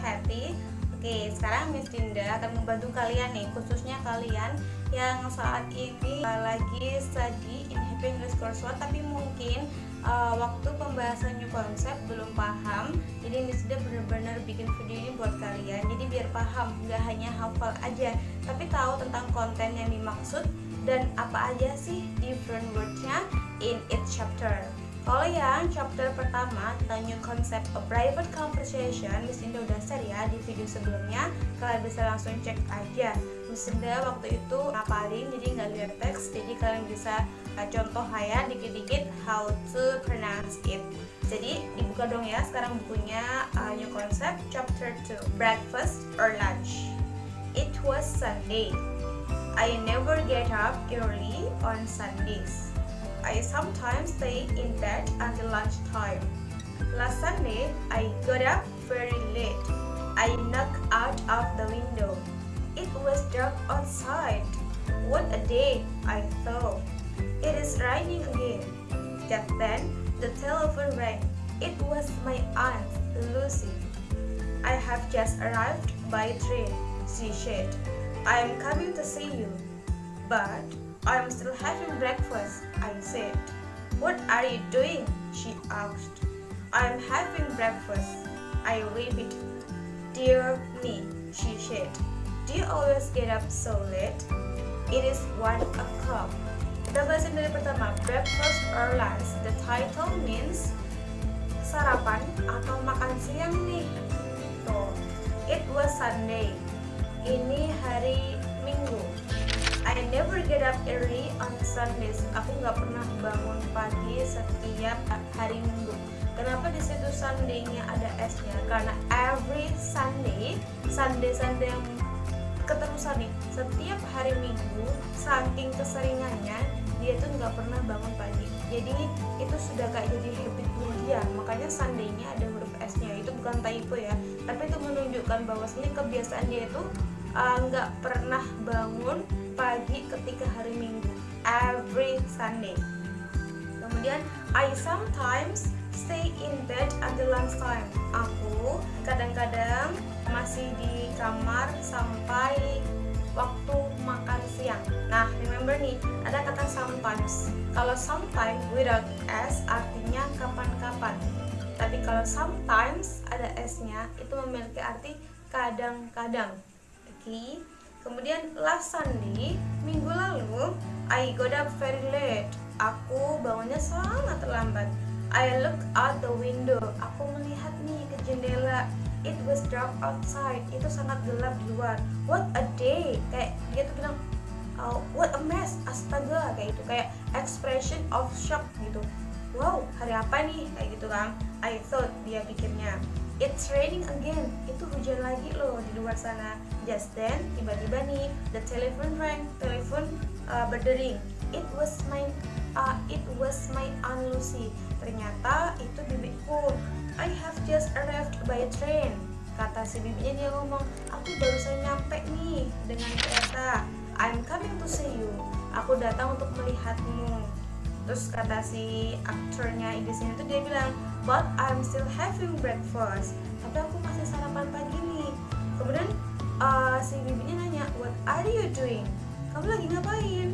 happy Oke, sekarang Miss Dinda akan membantu kalian nih, khususnya kalian yang saat ini uh, lagi study in Happy English Course 1 tapi mungkin uh, waktu pembahasan new konsep belum paham. Jadi Miss Dinda benar-benar bikin video ini buat kalian. Jadi biar paham, nggak hanya hafal aja, tapi tahu tentang konten yang dimaksud dan apa aja sih different words-nya in each chapter. Kalau yang chapter pertama tentang new concept of private conversation, Miss Indah udah share ya di video sebelumnya. Kalian bisa langsung cek aja. Miss Indah waktu itu ngapalin, jadi nggak lihat teks, jadi kalian bisa uh, contoh ya dikit-dikit how to pronounce it. Jadi dibuka dong ya sekarang bukunya uh, new concept chapter 2 breakfast or lunch. It was Sunday. I never get up early on Sundays. I sometimes stay in bed until lunchtime. Last Sunday, I got up very late. I knocked out of the window. It was dark outside. What a day, I thought. It is raining again. Just then, the telephone rang. It was my aunt, Lucy. I have just arrived by train, she said. I am coming to see you. But I'm still having breakfast, I said. What are you doing? She asked. I'm having breakfast. I repeated. Dear me, she said. Do you always get up so late? It is one o'clock. Kita bahasin dari pertama, breakfast or lunch. The title means sarapan atau makan siang nih. Tuh, it was Sunday. Ini hari get up early on Sundays. Aku nggak pernah bangun pagi setiap hari Minggu. Kenapa di situ Sunday-nya ada S-nya? Karena every Sunday, Sunday-Sunday yang keterusan nih, setiap hari Minggu, saking keseringannya, dia tuh nggak pernah bangun pagi. Jadi itu sudah kayak jadi habit dia. Makanya Sunday-nya ada huruf S-nya. Itu bukan typo ya, tapi itu menunjukkan bahwa sini kebiasaan dia itu nggak uh, pernah bangun pagi ketika hari Minggu. Every Sunday. Kemudian I sometimes stay in bed until lunchtime. Aku kadang-kadang masih di kamar sampai waktu makan siang. Nah remember nih ada kata sometimes. Kalau sometimes without s artinya kapan-kapan. Tapi kalau sometimes ada s nya itu memiliki arti kadang-kadang okay? Kemudian last Sunday, minggu lalu, I got up very late. Aku bangunnya sangat terlambat. I looked out the window. Aku melihat nih ke jendela. It was dark outside. Itu sangat gelap di luar. What a day. Kayak dia tuh bilang, oh, what a mess. Astaga, kayak itu kayak expression of shock gitu. Wow, hari apa nih? Kayak gitu kan. I thought dia pikirnya. It's raining again. Itu hujan lagi loh di luar sana. Just then, tiba-tiba nih, the telephone rang. Telepon uh, berdering. It was my uh, it was my Aunt Lucy. Ternyata itu bibiku. I have just arrived by train. Kata si bibinya dia ngomong, aku baru saja nyampe nih dengan kereta. I'm coming to see you. Aku datang untuk melihatmu terus kata si aktornya di sini tuh dia bilang but I'm still having breakfast. Tapi aku masih sarapan pagi nih. Kemudian uh, si bibinya nanya what are you doing? Kamu lagi ngapain?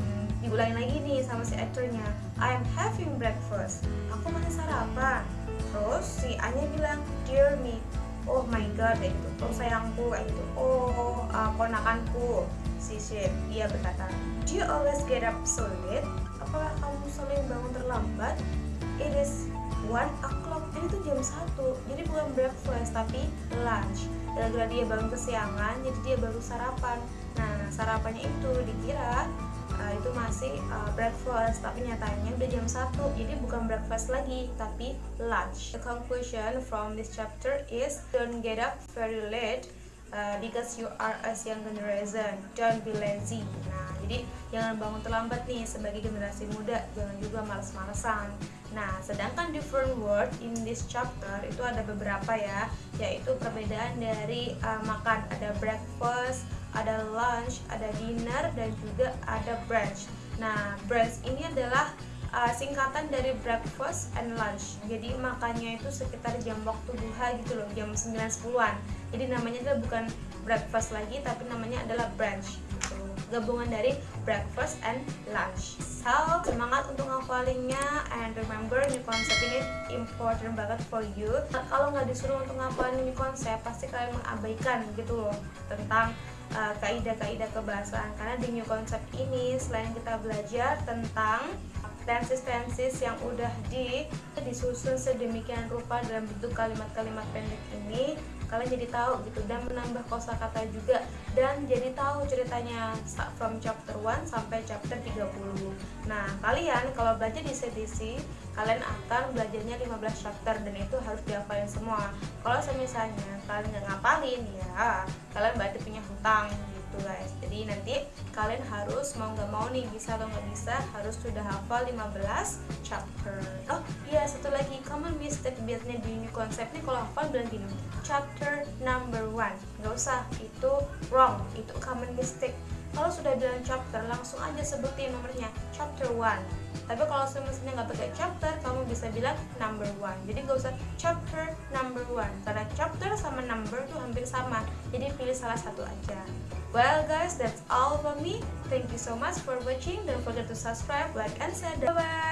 Hmm, diulangi lagi nih sama si aktornya I'm having breakfast. Aku masih sarapan. Terus si Anya bilang dear me. Oh my god kayak gitu. Oh sayangku kayak gitu. Oh uh, ponakanku. Si Ship dia berkata do you always get up so late apakah kamu sering bangun terlambat? It is one o'clock. Ini tuh jam 1 jadi bukan breakfast tapi lunch. Gara-gara dia bangun kesiangan jadi dia baru sarapan. Nah sarapannya itu dikira uh, itu masih uh, breakfast. Tapi nyatanya udah jam 1 jadi bukan breakfast lagi tapi lunch. The conclusion from this chapter is don't get up very late uh, because you are a young generation don't be lazy. Nah jadi jangan bangun terlambat nih sebagai generasi muda jangan juga males-malesan nah sedangkan different word in this chapter itu ada beberapa ya yaitu perbedaan dari uh, makan. Ada breakfast ada lunch ada dinner dan juga ada brunch. Nah brunch ini adalah uh, singkatan dari breakfast and lunch. Jadi makannya itu sekitar jam waktu duha gitu loh jam 9-10an jadi namanya adalah bukan breakfast lagi tapi namanya adalah brunch gitu. Gabungan dari breakfast and lunch. So semangat untuk ngafalinnya and remember ini konsep ini important banget for you. Nah, kalau nggak disuruh untuk ngafalin ini konsep pasti kalian mengabaikan gitu loh tentang uh, kaidah-kaidah kebahasaan karena di new konsep ini selain kita belajar tentang tenses-tenses yang udah di disusun sedemikian rupa dalam bentuk kalimat-kalimat pendek ini kalian jadi tahu gitu dan menambah kosakata juga dan jadi tahu ceritanya from chapter 1 sampai chapter 30 nah kalian kalau belajar di CDC kalian akan belajarnya 15 chapter dan itu harus dihafalin semua. Kalau misalnya kalian nggak ngapalin ya kalian berarti punya hutang gitu guys. Jadi nanti kalian harus mau nggak mau nih bisa atau nggak bisa harus sudah hafal 15 chapter. Oh iya satu lagi. Common mistake biasanya di ini konsep nih kalau hafal bilang gini chapter number one. Nggak usah itu wrong itu common mistake. Kalau sudah bilang chapter langsung aja sebutin nomornya chapter one. Tapi kalau semestinya nggak pakai chapter kamu bisa bilang number one. Jadi nggak usah chapter number one. Karena chapter sama number tuh hampir sama. Jadi pilih salah satu aja well guys that's all from me. Thank you so much for watching. Don't forget to subscribe like and share. Bye bye